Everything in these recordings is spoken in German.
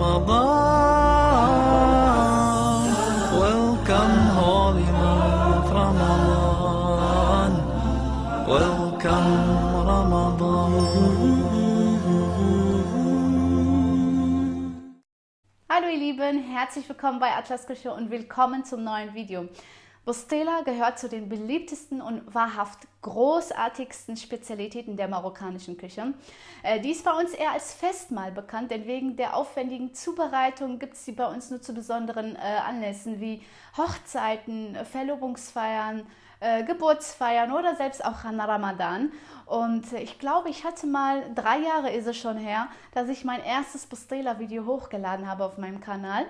Ramadan. Welcome, holy month Ramadan. Welcome, Ramadan. Hallo ihr Lieben, herzlich willkommen bei Atlas Küche und willkommen zum neuen Video. Bostela gehört zu den beliebtesten und wahrhaft großartigsten Spezialitäten der marokkanischen Küche. Äh, die ist bei uns eher als Festmahl bekannt, denn wegen der aufwendigen Zubereitung gibt es sie bei uns nur zu besonderen äh, Anlässen wie Hochzeiten, Verlobungsfeiern, äh, Geburtsfeiern oder selbst auch an Ramadan. Und ich glaube, ich hatte mal, drei Jahre ist es schon her, dass ich mein erstes Bostela-Video hochgeladen habe auf meinem Kanal.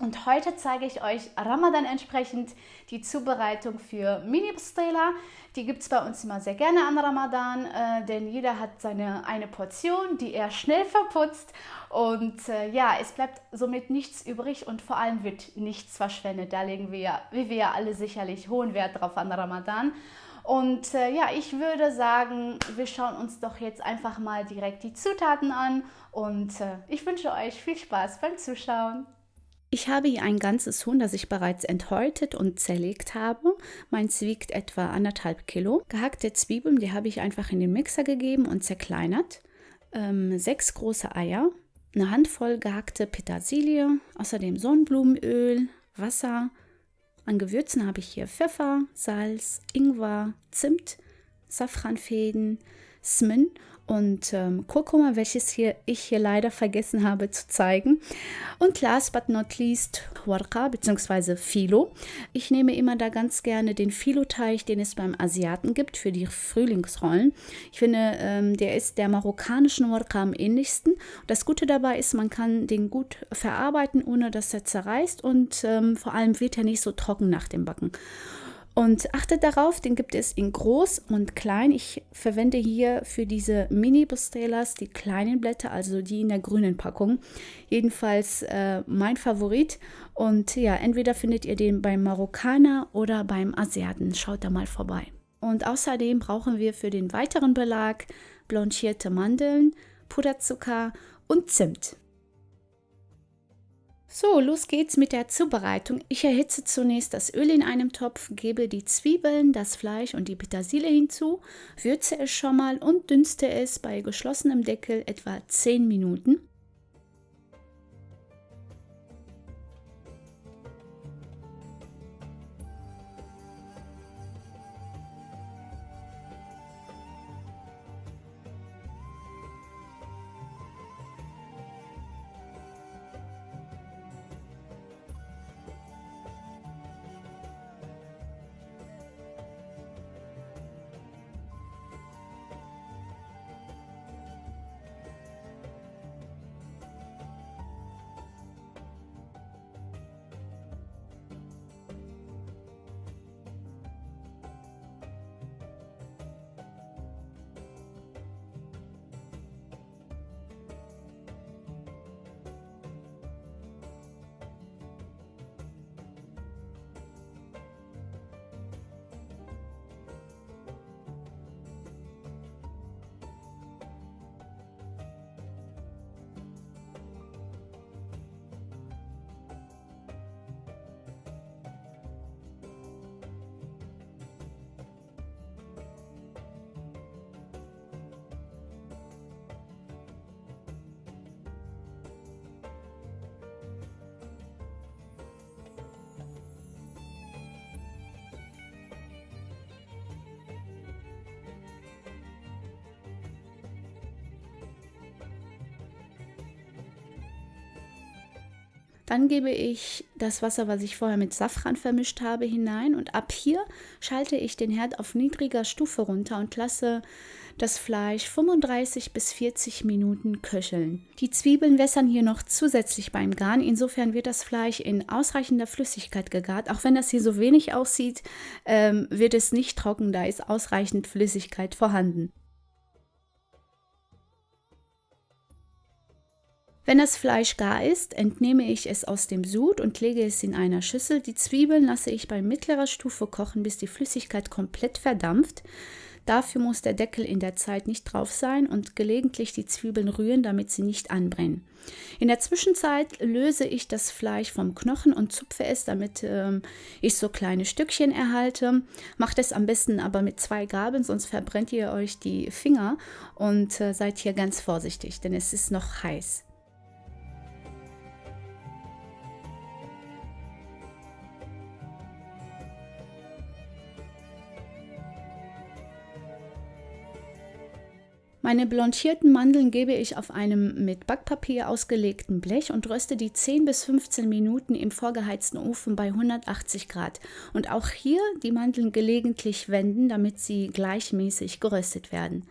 Und heute zeige ich euch Ramadan entsprechend die Zubereitung für Mini Bustela. Die gibt es bei uns immer sehr gerne an Ramadan, äh, denn jeder hat seine eine Portion, die er schnell verputzt. Und äh, ja, es bleibt somit nichts übrig und vor allem wird nichts verschwendet. Da legen wir, wie wir ja alle sicherlich, hohen Wert drauf an Ramadan. Und äh, ja, ich würde sagen, wir schauen uns doch jetzt einfach mal direkt die Zutaten an und äh, ich wünsche euch viel Spaß beim Zuschauen. Ich habe hier ein ganzes Huhn, das ich bereits enthäutet und zerlegt habe. Meins wiegt etwa anderthalb Kilo. Gehackte Zwiebeln, die habe ich einfach in den Mixer gegeben und zerkleinert. Ähm, sechs große Eier, eine Handvoll gehackte Petersilie, außerdem Sonnenblumenöl, Wasser. An Gewürzen habe ich hier Pfeffer, Salz, Ingwer, Zimt, Safranfäden, Smin und ähm, Kurkuma, welches hier ich hier leider vergessen habe zu zeigen. Und last but not least Warqa bzw. Filo. Ich nehme immer da ganz gerne den Filo-Teig, den es beim Asiaten gibt für die Frühlingsrollen. Ich finde, ähm, der ist der marokkanischen Warqa am ähnlichsten. Das Gute dabei ist, man kann den gut verarbeiten, ohne dass er zerreißt und ähm, vor allem wird er nicht so trocken nach dem Backen. Und achtet darauf, den gibt es in groß und klein. Ich verwende hier für diese Mini-Bustellas die kleinen Blätter, also die in der grünen Packung. Jedenfalls äh, mein Favorit. Und ja, entweder findet ihr den beim Marokkaner oder beim Asiaten. Schaut da mal vorbei. Und außerdem brauchen wir für den weiteren Belag blanchierte Mandeln, Puderzucker und Zimt. So, los geht's mit der Zubereitung. Ich erhitze zunächst das Öl in einem Topf, gebe die Zwiebeln, das Fleisch und die Petersilie hinzu, würze es schon mal und dünste es bei geschlossenem Deckel etwa 10 Minuten. Dann gebe ich das Wasser, was ich vorher mit Safran vermischt habe, hinein und ab hier schalte ich den Herd auf niedriger Stufe runter und lasse das Fleisch 35 bis 40 Minuten köcheln. Die Zwiebeln wässern hier noch zusätzlich beim Garen, insofern wird das Fleisch in ausreichender Flüssigkeit gegart. Auch wenn das hier so wenig aussieht, ähm, wird es nicht trocken, da ist ausreichend Flüssigkeit vorhanden. Wenn das Fleisch gar ist, entnehme ich es aus dem Sud und lege es in einer Schüssel. Die Zwiebeln lasse ich bei mittlerer Stufe kochen, bis die Flüssigkeit komplett verdampft. Dafür muss der Deckel in der Zeit nicht drauf sein und gelegentlich die Zwiebeln rühren, damit sie nicht anbrennen. In der Zwischenzeit löse ich das Fleisch vom Knochen und zupfe es, damit ähm, ich so kleine Stückchen erhalte. Macht es am besten aber mit zwei Gabeln, sonst verbrennt ihr euch die Finger und äh, seid hier ganz vorsichtig, denn es ist noch heiß. Meine blanchierten Mandeln gebe ich auf einem mit Backpapier ausgelegten Blech und röste die 10 bis 15 Minuten im vorgeheizten Ofen bei 180 Grad. Und auch hier die Mandeln gelegentlich wenden, damit sie gleichmäßig geröstet werden.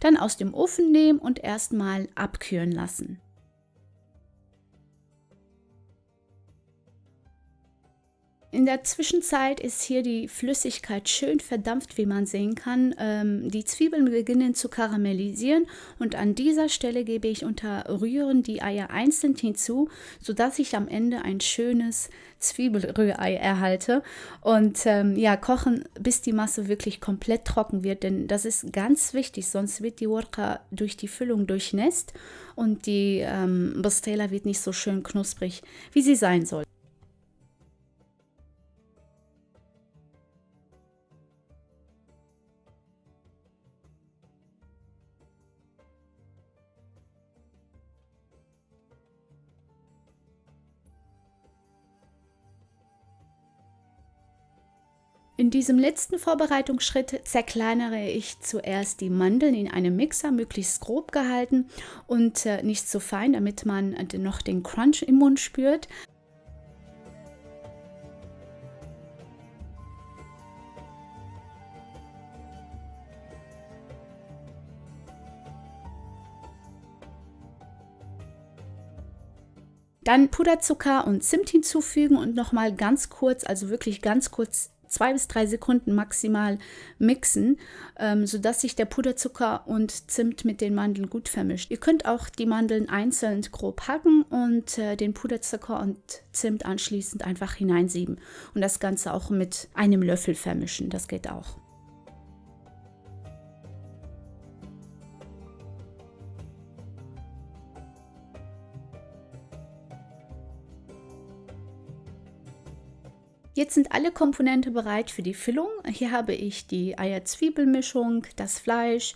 Dann aus dem Ofen nehmen und erstmal abkühlen lassen. In der Zwischenzeit ist hier die Flüssigkeit schön verdampft, wie man sehen kann. Ähm, die Zwiebeln beginnen zu karamellisieren und an dieser Stelle gebe ich unter Rühren die Eier einzeln hinzu, sodass ich am Ende ein schönes Zwiebelrührei erhalte. Und ähm, ja, kochen, bis die Masse wirklich komplett trocken wird, denn das ist ganz wichtig, sonst wird die Wurka durch die Füllung durchnässt und die ähm, Bostela wird nicht so schön knusprig, wie sie sein soll. Diesem letzten Vorbereitungsschritt zerkleinere ich zuerst die Mandeln in einem Mixer, möglichst grob gehalten und äh, nicht so fein, damit man äh, noch den Crunch im Mund spürt. Dann Puderzucker und Zimt hinzufügen und nochmal ganz kurz, also wirklich ganz kurz zwei bis drei Sekunden maximal mixen, ähm, sodass sich der Puderzucker und Zimt mit den Mandeln gut vermischt. Ihr könnt auch die Mandeln einzeln grob hacken und äh, den Puderzucker und Zimt anschließend einfach hineinsieben und das Ganze auch mit einem Löffel vermischen. Das geht auch. Jetzt sind alle Komponenten bereit für die Füllung. Hier habe ich die Eier-Zwiebelmischung, das Fleisch,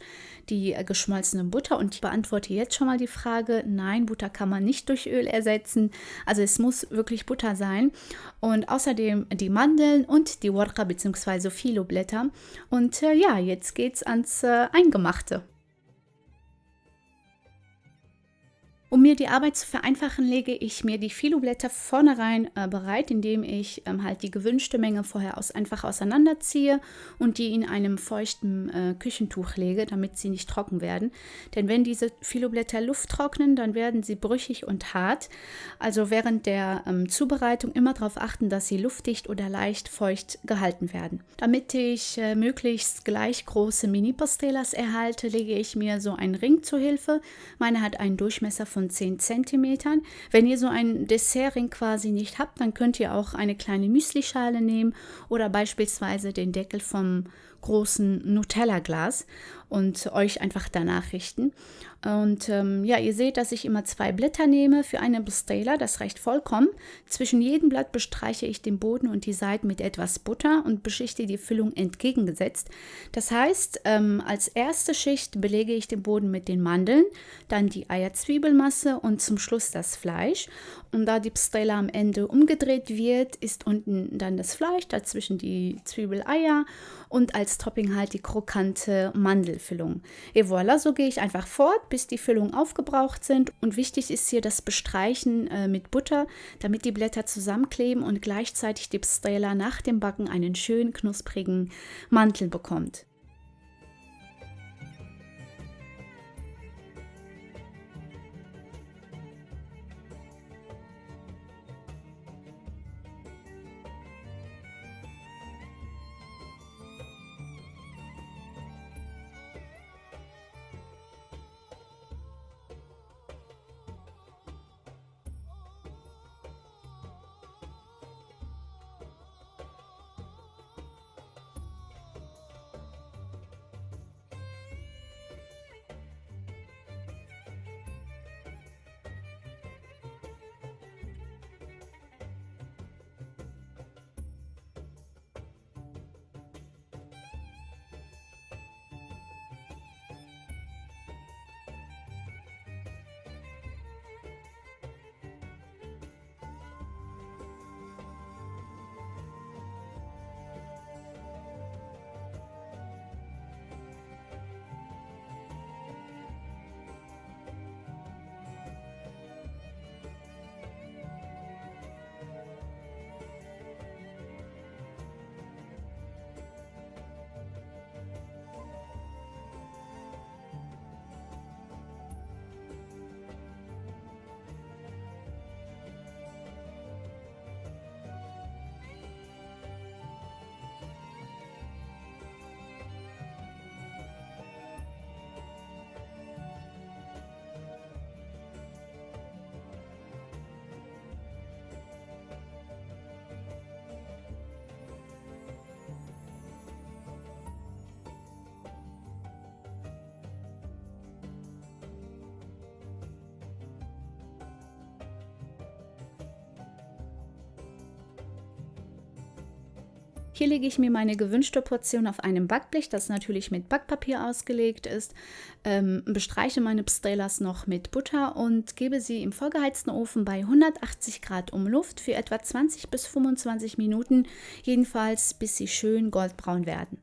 die äh, geschmolzene Butter und ich beantworte jetzt schon mal die Frage, nein, Butter kann man nicht durch Öl ersetzen. Also es muss wirklich Butter sein. Und außerdem die Mandeln und die Warqa bzw. Filoblätter. Und äh, ja, jetzt geht's ans äh, Eingemachte. Um mir die Arbeit zu vereinfachen, lege ich mir die Filoblätter vornherein äh, bereit, indem ich ähm, halt die gewünschte Menge vorher aus, einfach auseinanderziehe und die in einem feuchten äh, Küchentuch lege, damit sie nicht trocken werden. Denn wenn diese Filoblätter Luft trocknen, dann werden sie brüchig und hart. Also während der ähm, Zubereitung immer darauf achten, dass sie luftdicht oder leicht feucht gehalten werden. Damit ich äh, möglichst gleich große Mini-Pastellas erhalte, lege ich mir so einen Ring zu Hilfe. Meine hat einen Durchmesser von von 10 cm. Wenn ihr so einen Dessertring quasi nicht habt, dann könnt ihr auch eine kleine Müslischale nehmen oder beispielsweise den Deckel vom großen Nutella-Glas und euch einfach danach richten. Und ähm, ja, ihr seht, dass ich immer zwei Blätter nehme für eine Bustela. Das reicht vollkommen. Zwischen jedem Blatt bestreiche ich den Boden und die Seiten mit etwas Butter und beschichte die Füllung entgegengesetzt. Das heißt, ähm, als erste Schicht belege ich den Boden mit den Mandeln, dann die Eierzwiebelmasse und zum Schluss das Fleisch. Und da die Bustela am Ende umgedreht wird, ist unten dann das Fleisch, dazwischen die Zwiebeleier und als Topping halt die krokante Mandelfüllung. Et voilà, so gehe ich einfach fort, bis die Füllungen aufgebraucht sind. Und wichtig ist hier das Bestreichen äh, mit Butter, damit die Blätter zusammenkleben und gleichzeitig die Pstrela nach dem Backen einen schön knusprigen Mantel bekommt. Hier lege ich mir meine gewünschte Portion auf einem Backblech, das natürlich mit Backpapier ausgelegt ist, ähm, bestreiche meine Pstellas noch mit Butter und gebe sie im vorgeheizten Ofen bei 180 Grad um Luft für etwa 20 bis 25 Minuten, jedenfalls bis sie schön goldbraun werden.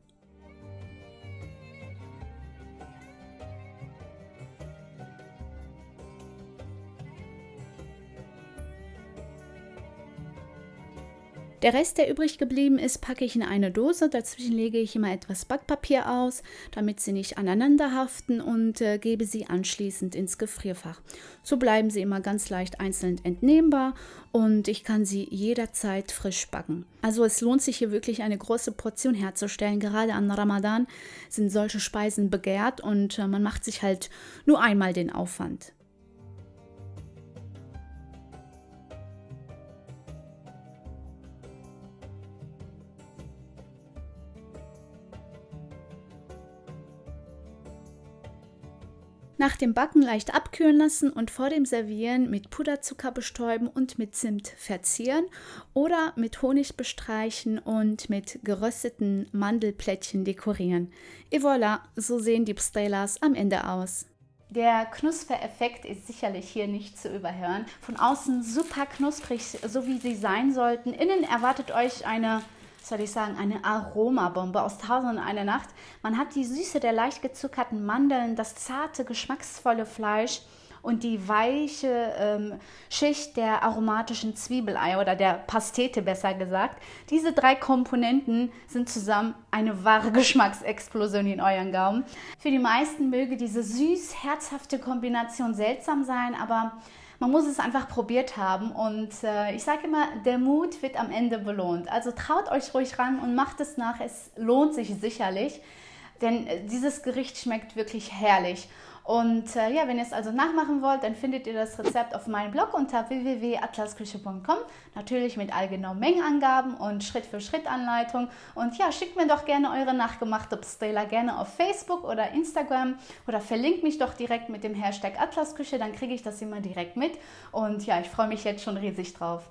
Der Rest, der übrig geblieben ist, packe ich in eine Dose. Dazwischen lege ich immer etwas Backpapier aus, damit sie nicht aneinander haften und äh, gebe sie anschließend ins Gefrierfach. So bleiben sie immer ganz leicht einzeln entnehmbar und ich kann sie jederzeit frisch backen. Also es lohnt sich hier wirklich eine große Portion herzustellen. Gerade an Ramadan sind solche Speisen begehrt und äh, man macht sich halt nur einmal den Aufwand. Nach dem Backen leicht abkühlen lassen und vor dem Servieren mit Puderzucker bestäuben und mit Zimt verzieren oder mit Honig bestreichen und mit gerösteten Mandelplättchen dekorieren. Et voilà, so sehen die Pstellas am Ende aus. Der Knuspereffekt ist sicherlich hier nicht zu überhören. Von außen super knusprig, so wie sie sein sollten. Innen erwartet euch eine soll ich sagen, eine Aromabombe aus Tausend und eine Nacht. Man hat die Süße der leicht gezuckerten Mandeln, das zarte, geschmacksvolle Fleisch und die weiche ähm, Schicht der aromatischen Zwiebelei oder der Pastete besser gesagt. Diese drei Komponenten sind zusammen eine wahre Geschmacksexplosion in euren Gaumen. Für die meisten möge diese süß-herzhafte Kombination seltsam sein, aber man muss es einfach probiert haben und äh, ich sage immer, der Mut wird am Ende belohnt. Also traut euch ruhig ran und macht es nach, es lohnt sich sicherlich, denn äh, dieses Gericht schmeckt wirklich herrlich. Und äh, ja, wenn ihr es also nachmachen wollt, dann findet ihr das Rezept auf meinem Blog unter www.atlasküche.com. Natürlich mit allgenauen Mengenangaben und Schritt-für-Schritt-Anleitung. Und ja, schickt mir doch gerne eure nachgemachte Pastela gerne auf Facebook oder Instagram oder verlinkt mich doch direkt mit dem Hashtag Atlasküche, dann kriege ich das immer direkt mit. Und ja, ich freue mich jetzt schon riesig drauf.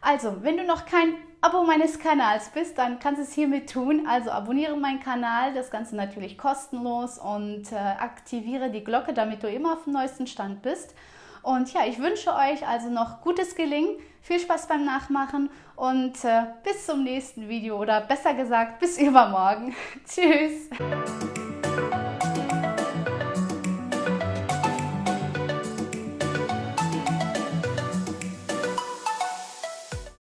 Also, wenn du noch kein Abo meines Kanals bist, dann kannst du es hiermit tun. Also abonniere meinen Kanal, das Ganze natürlich kostenlos und äh, aktiviere die Glocke, damit du immer auf dem neuesten Stand bist. Und ja, ich wünsche euch also noch gutes Gelingen, viel Spaß beim Nachmachen und äh, bis zum nächsten Video oder besser gesagt bis übermorgen. Tschüss!